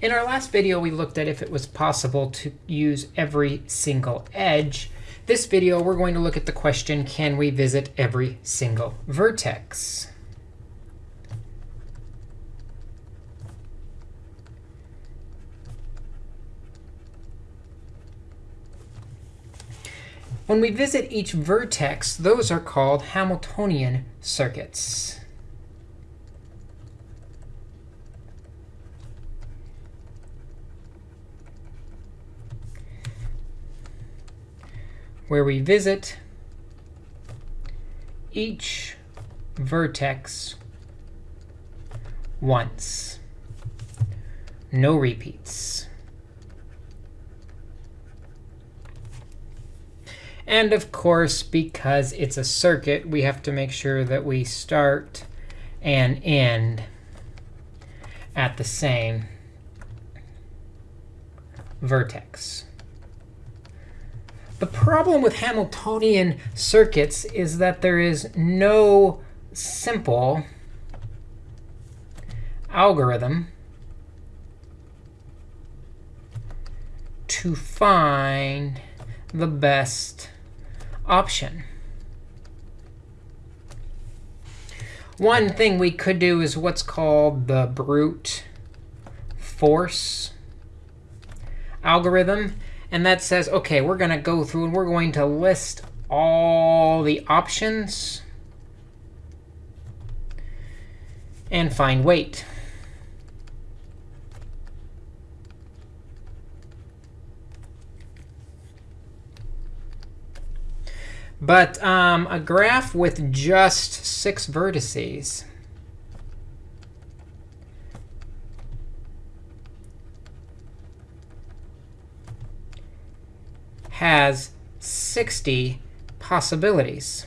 In our last video, we looked at if it was possible to use every single edge. This video, we're going to look at the question, can we visit every single vertex? When we visit each vertex, those are called Hamiltonian circuits. Where we visit each vertex once. No repeats. And of course, because it's a circuit, we have to make sure that we start and end at the same vertex. The problem with Hamiltonian circuits is that there is no simple algorithm to find the best option. One thing we could do is what's called the brute force algorithm. And that says, OK, we're going to go through and we're going to list all the options and find weight. But um, a graph with just six vertices has 60 possibilities.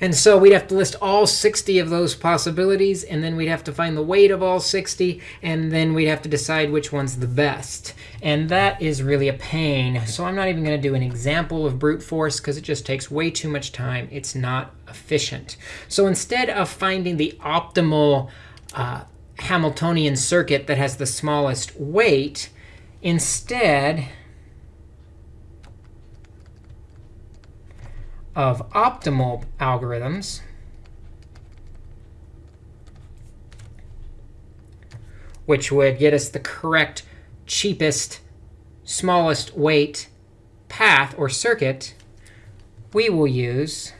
And so we'd have to list all 60 of those possibilities, and then we'd have to find the weight of all 60, and then we'd have to decide which one's the best. And that is really a pain. So I'm not even going to do an example of brute force, because it just takes way too much time. It's not efficient. So instead of finding the optimal uh, Hamiltonian circuit that has the smallest weight, instead of optimal algorithms, which would get us the correct, cheapest, smallest weight path or circuit, we will use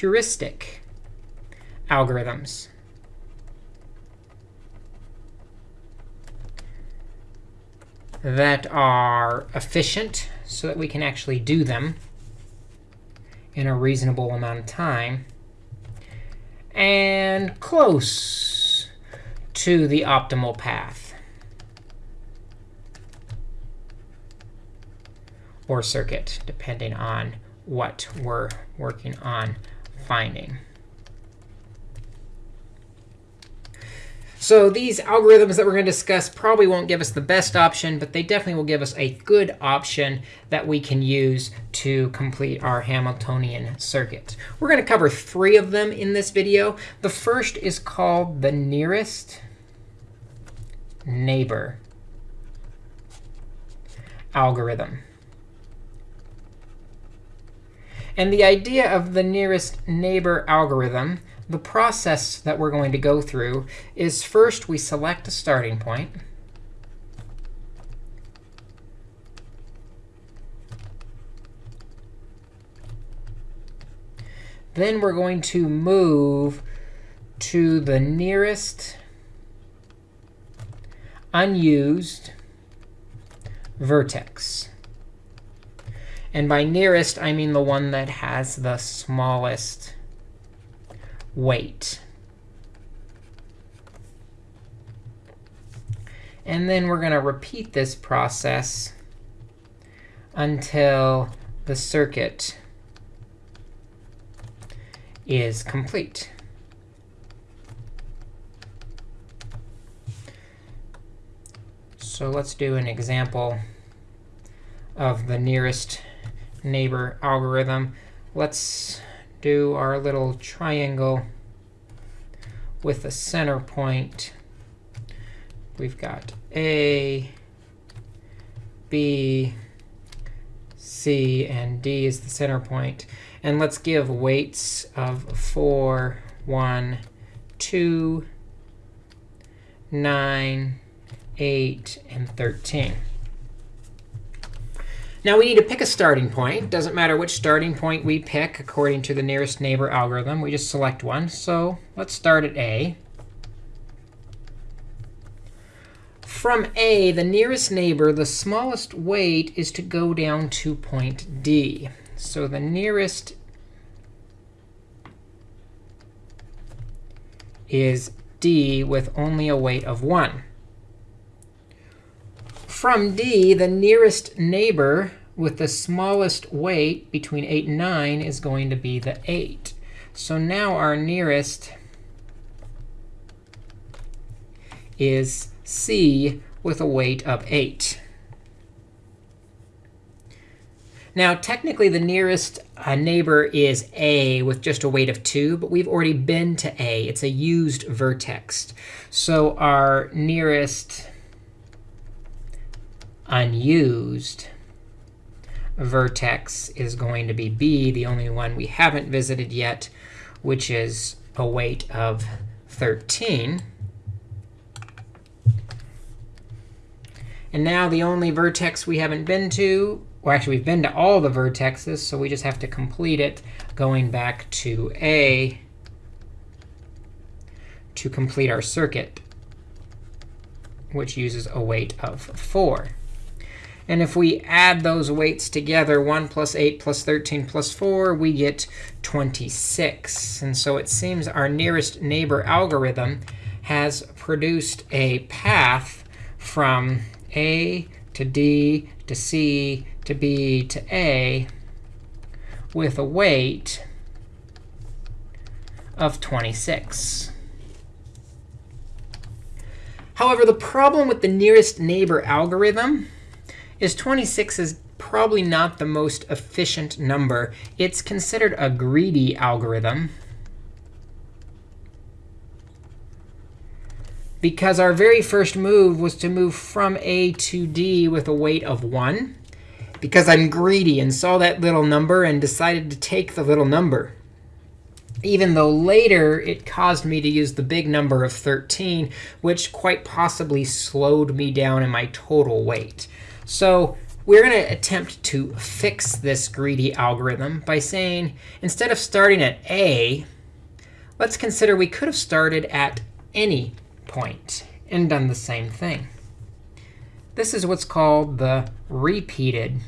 heuristic algorithms. that are efficient so that we can actually do them in a reasonable amount of time, and close to the optimal path. Or circuit, depending on what we're working on finding. So these algorithms that we're going to discuss probably won't give us the best option, but they definitely will give us a good option that we can use to complete our Hamiltonian circuit. We're going to cover three of them in this video. The first is called the nearest neighbor algorithm. And the idea of the nearest neighbor algorithm, the process that we're going to go through is first we select a starting point. Then we're going to move to the nearest unused vertex. And by nearest, I mean the one that has the smallest weight. And then we're going to repeat this process until the circuit is complete. So let's do an example of the nearest neighbor algorithm. Let's do our little triangle with a center point. We've got A, B, C, and D is the center point. And let's give weights of 4, 1, 2, 9, 8, and 13. Now we need to pick a starting point. Doesn't matter which starting point we pick according to the nearest neighbor algorithm. We just select one. So let's start at A. From A, the nearest neighbor, the smallest weight is to go down to point D. So the nearest is D with only a weight of 1 from D, the nearest neighbor with the smallest weight between 8 and 9 is going to be the 8. So now our nearest is C with a weight of 8. Now, technically, the nearest uh, neighbor is A with just a weight of 2, but we've already been to A. It's a used vertex. So our nearest unused vertex is going to be B, the only one we haven't visited yet, which is a weight of 13. And now the only vertex we haven't been to, well, actually, we've been to all the vertexes, so we just have to complete it going back to A to complete our circuit, which uses a weight of 4. And if we add those weights together, 1 plus 8 plus 13 plus 4, we get 26. And so it seems our nearest neighbor algorithm has produced a path from A to D to C to B to A with a weight of 26. However, the problem with the nearest neighbor algorithm is 26 is probably not the most efficient number. It's considered a greedy algorithm. Because our very first move was to move from A to D with a weight of 1. Because I'm greedy and saw that little number and decided to take the little number. Even though later it caused me to use the big number of 13, which quite possibly slowed me down in my total weight. So we're going to attempt to fix this greedy algorithm by saying, instead of starting at A, let's consider we could have started at any point and done the same thing. This is what's called the repeated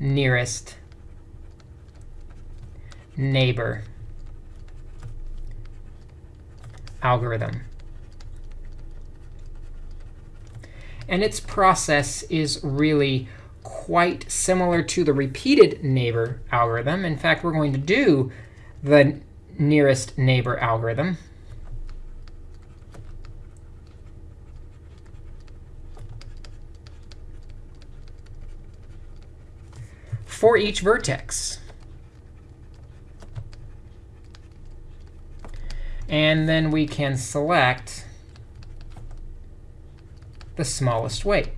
nearest neighbor algorithm. And its process is really quite similar to the repeated neighbor algorithm. In fact, we're going to do the nearest neighbor algorithm. for each vertex. And then we can select the smallest weight.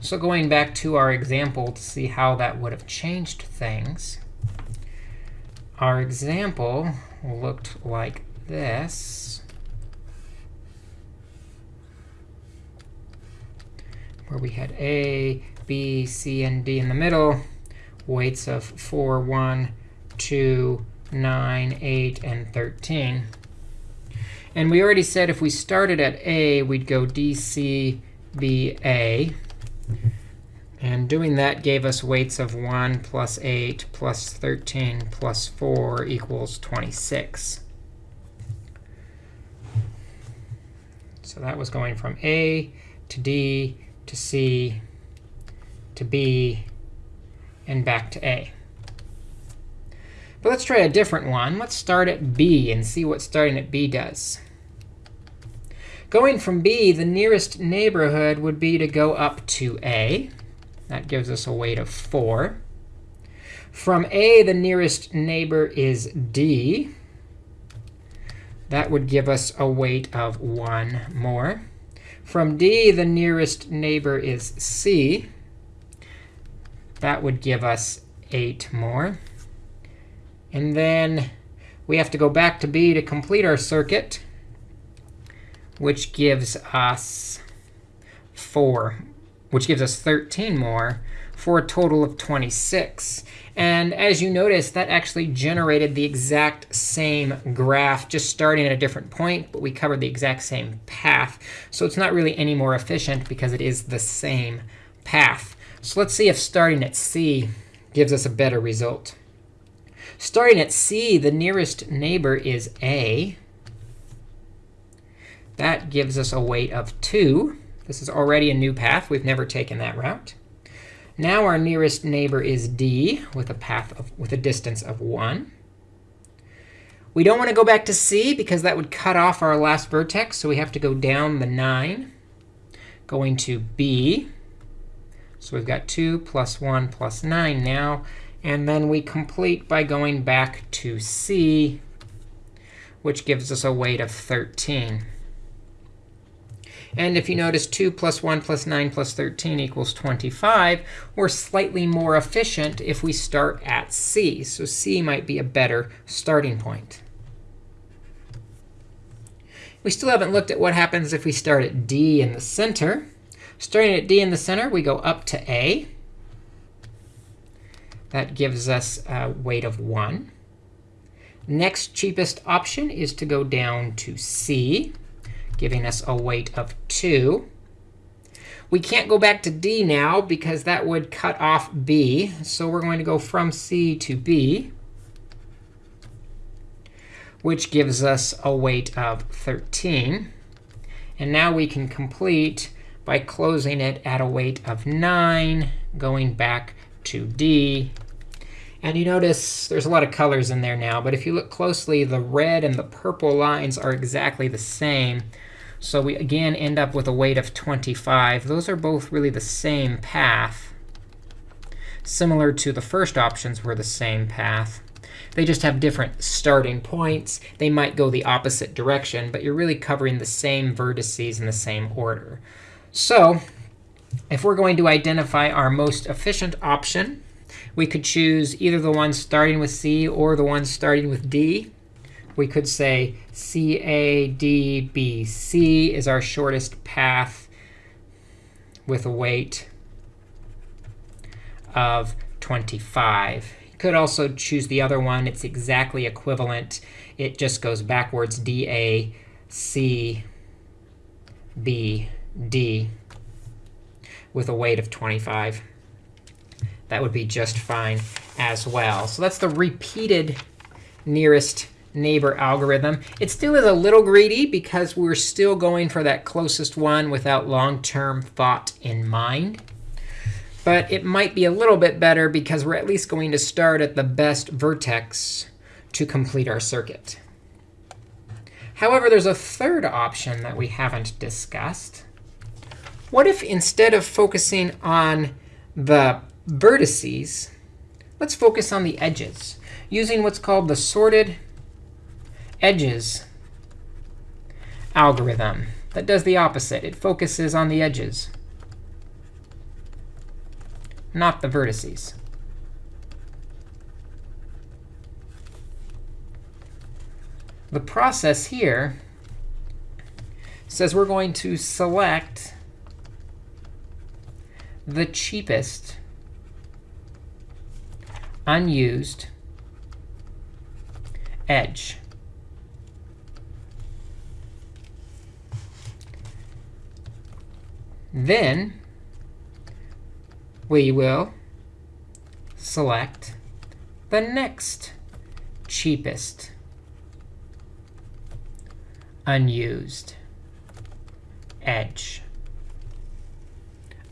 So going back to our example to see how that would have changed things, our example looked like this, where we had A, B, C, and D in the middle, weights of 4, 1, 2, 9, 8, and 13. And we already said if we started at A, we'd go DCBA. And doing that gave us weights of 1 plus 8 plus 13 plus 4 equals 26. So that was going from A to D to C to B and back to A. But let's try a different one. Let's start at B and see what starting at B does. Going from B, the nearest neighborhood would be to go up to A. That gives us a weight of 4. From A, the nearest neighbor is D. That would give us a weight of 1 more. From D, the nearest neighbor is C. That would give us 8 more. And then we have to go back to B to complete our circuit, which gives us 4, which gives us 13 more for a total of 26. And as you notice, that actually generated the exact same graph, just starting at a different point, but we covered the exact same path. So it's not really any more efficient because it is the same path. So let's see if starting at C gives us a better result. Starting at C, the nearest neighbor is A. That gives us a weight of 2. This is already a new path. We've never taken that route. Now our nearest neighbor is D with a path of, with a distance of 1. We don't want to go back to C because that would cut off our last vertex. So we have to go down the 9, going to B. So we've got 2 plus 1 plus 9 now. And then we complete by going back to C, which gives us a weight of 13. And if you notice 2 plus 1 plus 9 plus 13 equals 25, we're slightly more efficient if we start at C. So C might be a better starting point. We still haven't looked at what happens if we start at D in the center. Starting at D in the center, we go up to A. That gives us a weight of 1. Next cheapest option is to go down to C, giving us a weight of 2. We can't go back to D now because that would cut off B. So we're going to go from C to B, which gives us a weight of 13. And now we can complete by closing it at a weight of 9, going back to D. And you notice there's a lot of colors in there now. But if you look closely, the red and the purple lines are exactly the same. So we, again, end up with a weight of 25. Those are both really the same path. Similar to the first options were the same path. They just have different starting points. They might go the opposite direction, but you're really covering the same vertices in the same order. So if we're going to identify our most efficient option, we could choose either the one starting with C or the one starting with D. We could say CADBC is our shortest path with a weight of 25. You could also choose the other one. It's exactly equivalent. It just goes backwards, DA, C, B, D with a weight of 25. That would be just fine as well. So that's the repeated nearest neighbor algorithm. It still is a little greedy because we're still going for that closest one without long-term thought in mind. But it might be a little bit better because we're at least going to start at the best vertex to complete our circuit. However, there's a third option that we haven't discussed. What if instead of focusing on the vertices, let's focus on the edges using what's called the sorted edges algorithm that does the opposite. It focuses on the edges, not the vertices. The process here says we're going to select the cheapest unused edge. Then we will select the next cheapest unused edge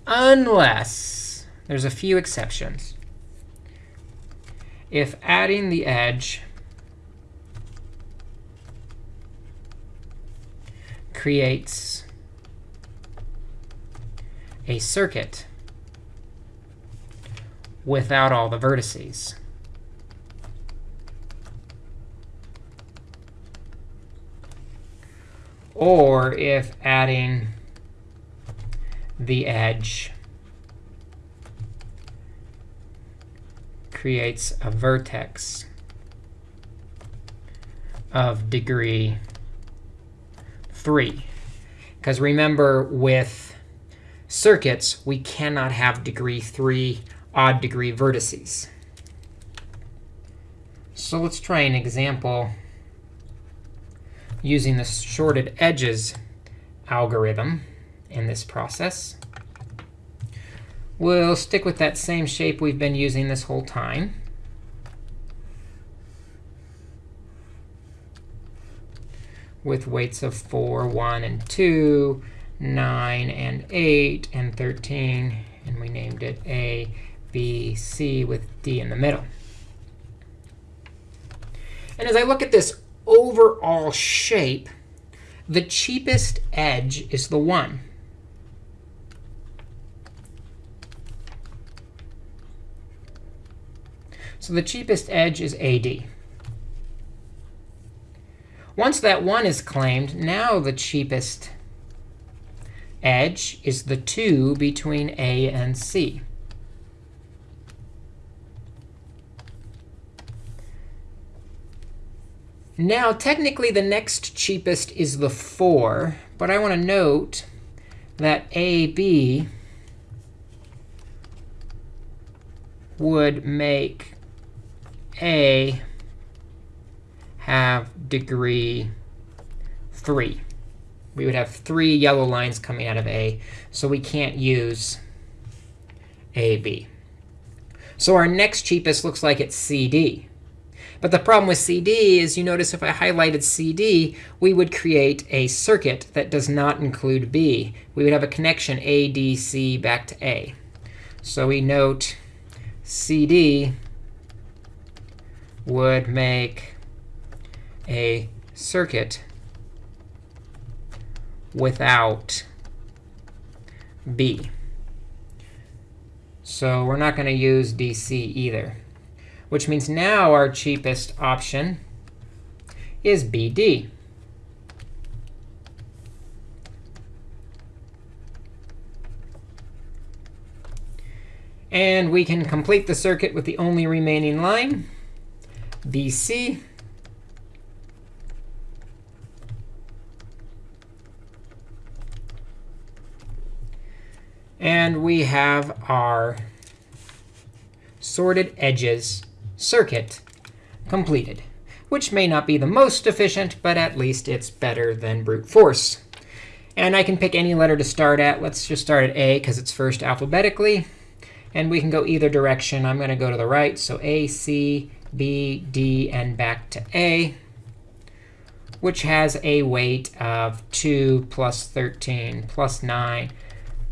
unless there's a few exceptions. If adding the edge creates a circuit without all the vertices. Or if adding the edge creates a vertex of degree 3. Because remember, with circuits, we cannot have degree 3 odd degree vertices. So let's try an example using the sorted edges algorithm in this process. We'll stick with that same shape we've been using this whole time. with weights of 4, 1, and 2, 9, and 8, and 13. And we named it A, B, C with D in the middle. And as I look at this overall shape, the cheapest edge is the 1. So the cheapest edge is AD. Once that 1 is claimed, now the cheapest edge is the 2 between A and C. Now, technically, the next cheapest is the 4. But I want to note that AB would make A have degree 3. We would have three yellow lines coming out of A, so we can't use AB. So our next cheapest looks like it's CD. But the problem with CD is you notice if I highlighted CD, we would create a circuit that does not include B. We would have a connection ADC back to A. So we note CD would make a circuit without B. So we're not going to use DC either, which means now our cheapest option is BD. And we can complete the circuit with the only remaining line, BC. And we have our sorted edges circuit completed, which may not be the most efficient, but at least it's better than brute force. And I can pick any letter to start at. Let's just start at A, because it's first alphabetically. And we can go either direction. I'm going to go to the right. So A, C, B, D, and back to A, which has a weight of 2 plus 13 plus 9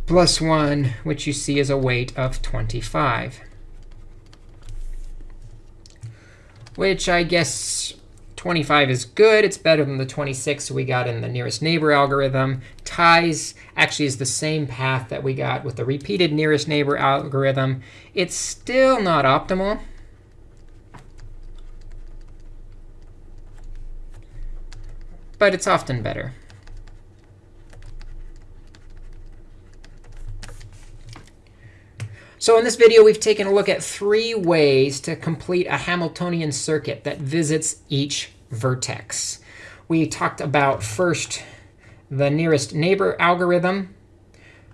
plus 1, which you see is a weight of 25. Which I guess 25 is good. It's better than the 26 we got in the nearest neighbor algorithm. Ties actually is the same path that we got with the repeated nearest neighbor algorithm. It's still not optimal. But it's often better. So in this video, we've taken a look at three ways to complete a Hamiltonian circuit that visits each vertex. We talked about first the nearest neighbor algorithm.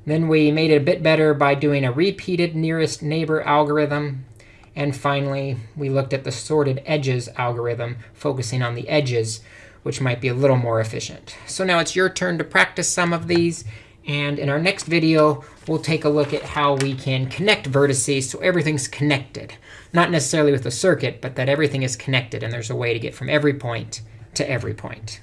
Then we made it a bit better by doing a repeated nearest neighbor algorithm. And finally, we looked at the sorted edges algorithm, focusing on the edges, which might be a little more efficient. So now it's your turn to practice some of these. And in our next video, we'll take a look at how we can connect vertices so everything's connected. Not necessarily with the circuit, but that everything is connected, and there's a way to get from every point to every point.